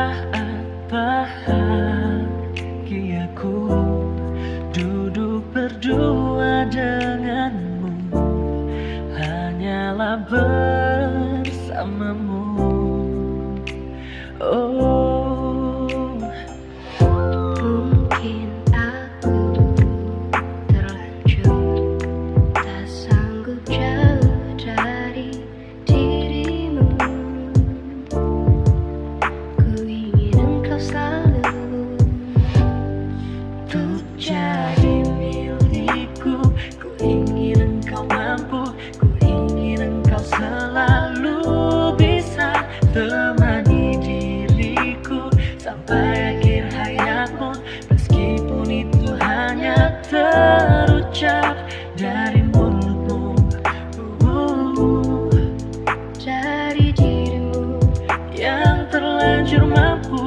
saat bahagiaku? Duduk berdua denganmu Hanyalah bersamamu. Oh. Untuk jadi milikku. Ku ingin engkau mampu Ku ingin engkau selalu bisa temani diriku. Sampai akhir hayatmu Meskipun itu hanya terucap dari mulutmu. Uh, Dari dirimu Yang terlanjur mampu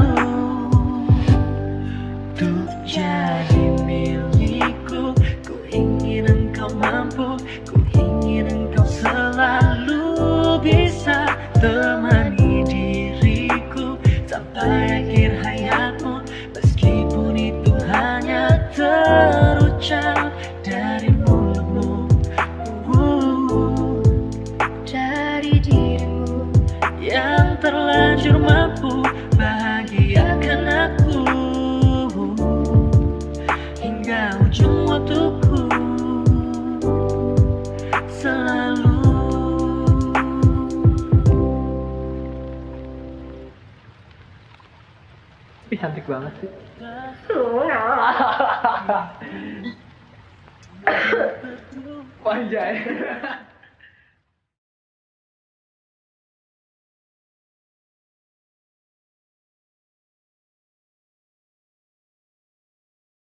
mampu Ku ingin engkau selalu bisa temani diriku Sampai akhir hayatmu. Meskipun itu hanya terucap dari mulutmu. Uh, Dari dirimu yang terlanjur mampu bahagiakan aku. Hingga ujung waktuku cantik banget sih. Panjang.